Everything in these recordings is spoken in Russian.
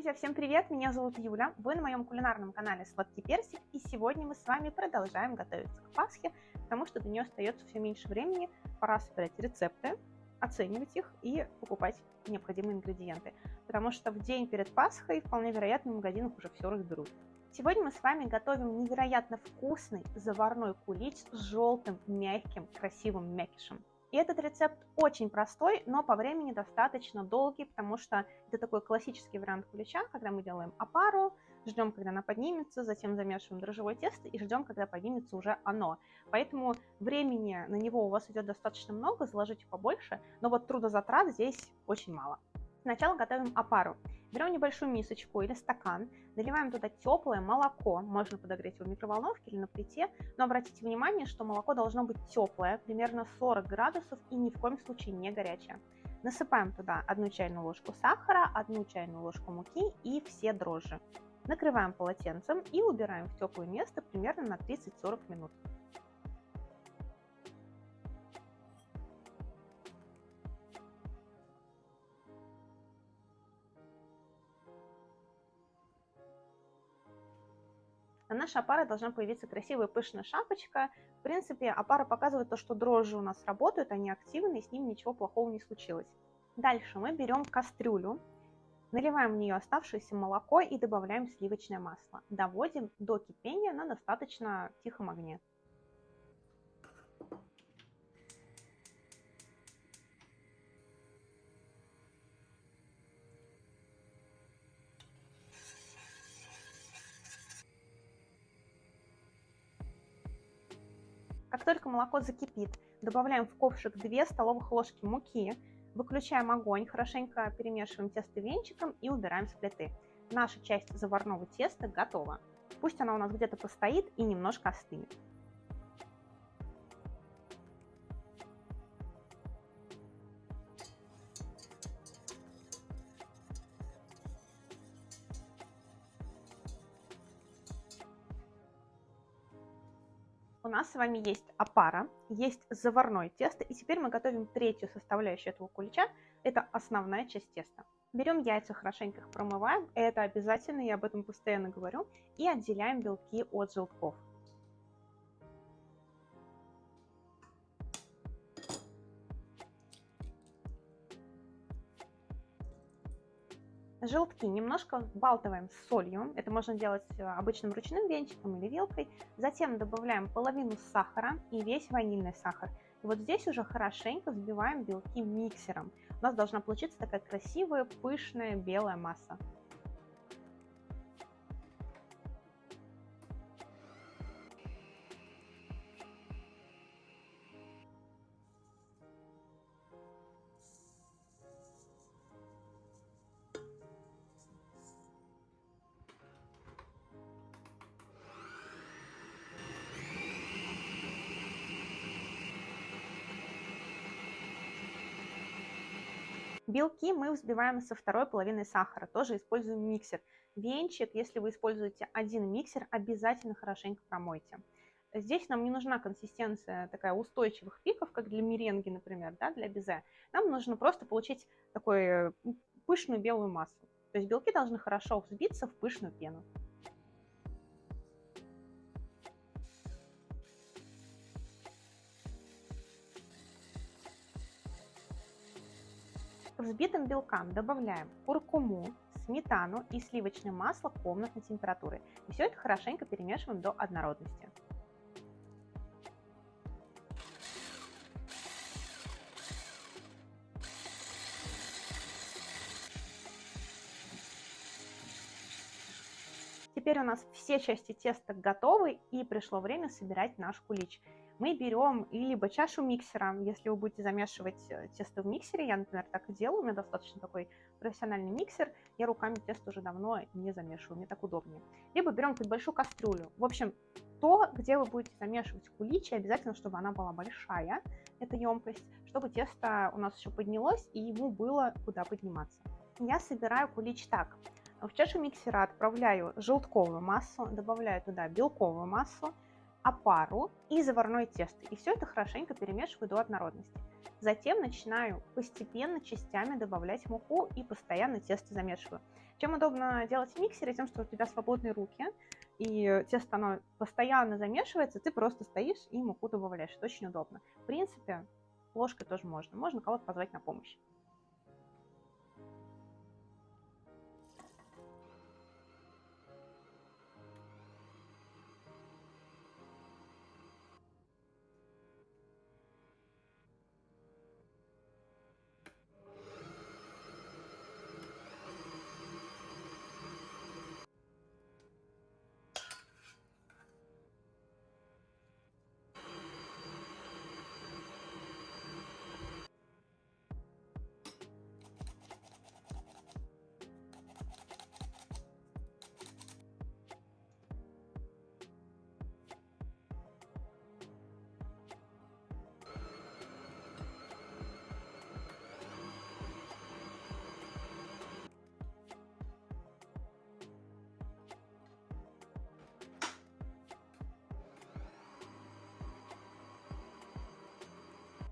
Друзья, всем привет! Меня зовут Юля, вы на моем кулинарном канале Сладкий Персик, и сегодня мы с вами продолжаем готовиться к Пасхе, потому что до нее остается все меньше времени, пора собирать рецепты, оценивать их и покупать необходимые ингредиенты, потому что в день перед Пасхой вполне вероятно в магазинах уже все разберут. Сегодня мы с вами готовим невероятно вкусный заварной кулич с желтым, мягким, красивым мякишем. И этот рецепт очень простой, но по времени достаточно долгий, потому что это такой классический вариант кулича, когда мы делаем опару, ждем, когда она поднимется, затем замешиваем дрожжевое тесто и ждем, когда поднимется уже оно. Поэтому времени на него у вас идет достаточно много, заложите побольше, но вот трудозатрат здесь очень мало. Сначала готовим опару. Берем небольшую мисочку или стакан, наливаем туда теплое молоко, можно подогреть его в микроволновке или на плите, но обратите внимание, что молоко должно быть теплое, примерно 40 градусов и ни в коем случае не горячее. Насыпаем туда одну чайную ложку сахара, одну чайную ложку муки и все дрожжи. Накрываем полотенцем и убираем в теплое место примерно на 30-40 минут. На нашей опаре должна появиться красивая пышная шапочка. В принципе, опара показывает то, что дрожжи у нас работают, они активны, и с ними ничего плохого не случилось. Дальше мы берем кастрюлю, наливаем в нее оставшееся молоко и добавляем сливочное масло. Доводим до кипения на достаточно тихом огне. Как только молоко закипит, добавляем в ковшик 2 столовых ложки муки, выключаем огонь, хорошенько перемешиваем тесто венчиком и убираем с плиты. Наша часть заварного теста готова. Пусть она у нас где-то постоит и немножко остынет. Нас с вами есть опара, есть заварное тесто, и теперь мы готовим третью составляющую этого кулича, это основная часть теста. Берем яйца, хорошенько их промываем, это обязательно, я об этом постоянно говорю, и отделяем белки от желтков. Желтки немножко взбалтываем с солью. Это можно делать э, обычным ручным венчиком или вилкой. Затем добавляем половину сахара и весь ванильный сахар. И вот здесь уже хорошенько взбиваем белки миксером. У нас должна получиться такая красивая, пышная белая масса. Белки мы взбиваем со второй половиной сахара, тоже используем миксер. Венчик, если вы используете один миксер, обязательно хорошенько промойте. Здесь нам не нужна консистенция такая устойчивых пиков, как для меренги, например, да, для безе. Нам нужно просто получить такую пышную белую массу. То есть белки должны хорошо взбиться в пышную пену. Взбитым белкам добавляем куркуму, сметану и сливочное масло комнатной температуры. И все это хорошенько перемешиваем до однородности. Теперь у нас все части теста готовы и пришло время собирать наш кулич мы берем либо чашу миксера, если вы будете замешивать э, тесто в миксере, я, например, так и делаю, у меня достаточно такой профессиональный миксер, я руками тесто уже давно не замешиваю, мне так удобнее. Либо берем какую-то большую кастрюлю. В общем, то, где вы будете замешивать куличи, обязательно, чтобы она была большая, эта емкость, чтобы тесто у нас еще поднялось и ему было куда подниматься. Я собираю кулич так. В чашу миксера отправляю желтковую массу, добавляю туда белковую массу, опару и заварное тесто. И все это хорошенько перемешиваю до однородности. Затем начинаю постепенно частями добавлять муку и постоянно тесто замешиваю. Чем удобно делать в миксере, тем, что у тебя свободные руки, и тесто оно постоянно замешивается, ты просто стоишь и муку добавляешь. Это очень удобно. В принципе, ложкой тоже можно. Можно кого-то позвать на помощь.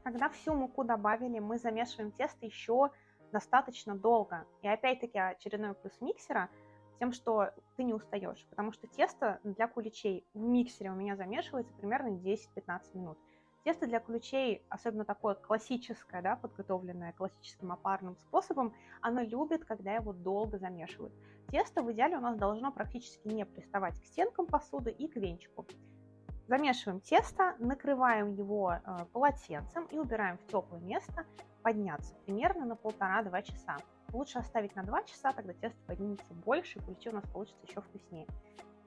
Когда всю муку добавили, мы замешиваем тесто еще достаточно долго. И опять-таки очередной плюс миксера тем, что ты не устаешь, потому что тесто для куличей в миксере у меня замешивается примерно 10-15 минут. Тесто для куличей, особенно такое классическое, да, подготовленное классическим опарным способом, оно любит, когда его долго замешивают. Тесто в идеале у нас должно практически не приставать к стенкам посуды и к венчику. Замешиваем тесто, накрываем его э, полотенцем и убираем в теплое место подняться примерно на полтора-два часа. Лучше оставить на 2 часа, тогда тесто поднимется больше, и куличи у нас получится еще вкуснее.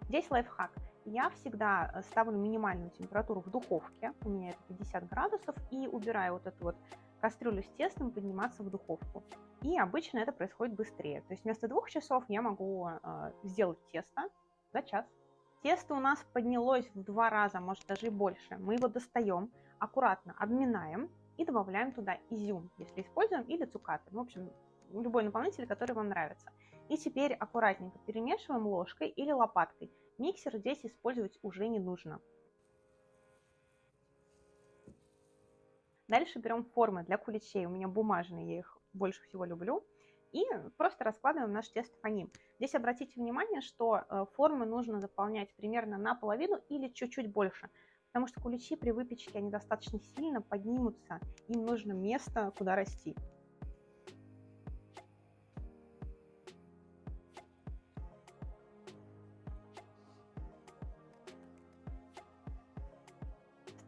Здесь лайфхак. Я всегда э, ставлю минимальную температуру в духовке, у меня это 50 градусов, и убираю вот эту вот кастрюлю с тестом подниматься в духовку. И обычно это происходит быстрее. То есть вместо двух часов я могу э, сделать тесто за час. Тесто у нас поднялось в два раза, может даже и больше. Мы его достаем, аккуратно обминаем и добавляем туда изюм, если используем, или цукаты. В общем, любой наполнитель, который вам нравится. И теперь аккуратненько перемешиваем ложкой или лопаткой. Миксер здесь использовать уже не нужно. Дальше берем формы для куличей. У меня бумажные, я их больше всего люблю и просто раскладываем наш тесто по ним. Здесь обратите внимание, что э, формы нужно заполнять примерно наполовину или чуть-чуть больше, потому что куличи при выпечке, они достаточно сильно поднимутся, им нужно место, куда расти.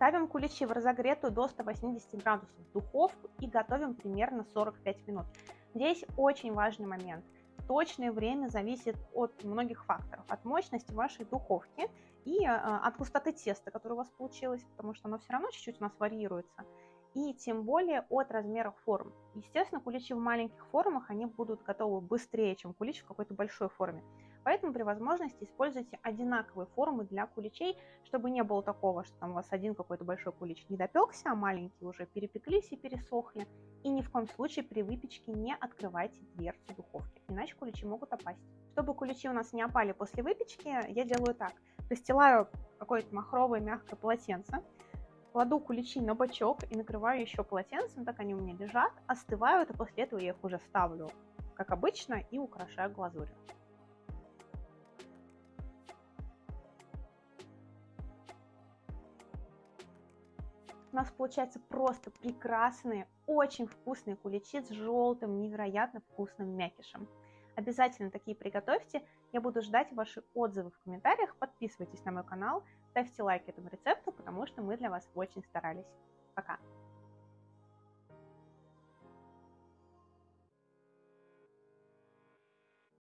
Ставим куличи в разогретую до 180 градусов духовку и готовим примерно 45 минут. Здесь очень важный момент. Точное время зависит от многих факторов. От мощности вашей духовки и а, от густоты теста, которое у вас получилось, потому что оно все равно чуть-чуть у нас варьируется. И тем более от размеров форм. Естественно, куличи в маленьких формах, они будут готовы быстрее, чем кулич в какой-то большой форме. Поэтому при возможности используйте одинаковые формы для куличей, чтобы не было такого, что там у вас один какой-то большой кулич не допекся, а маленькие уже перепеклись и пересохли. И ни в коем случае при выпечке не открывайте дверцу духовки, иначе куличи могут опасть. Чтобы куличи у нас не опали после выпечки, я делаю так. Постилаю какое-то махровое мягкое полотенце, кладу куличи на бочок и накрываю еще полотенцем, так они у меня лежат, остывают, и после этого я их уже ставлю, как обычно, и украшаю глазурью. У нас получается просто прекрасные, очень вкусные куличи с желтым, невероятно вкусным мякишем. Обязательно такие приготовьте. Я буду ждать ваши отзывы в комментариях. Подписывайтесь на мой канал, ставьте лайк этому рецепту, потому что мы для вас очень старались. Пока!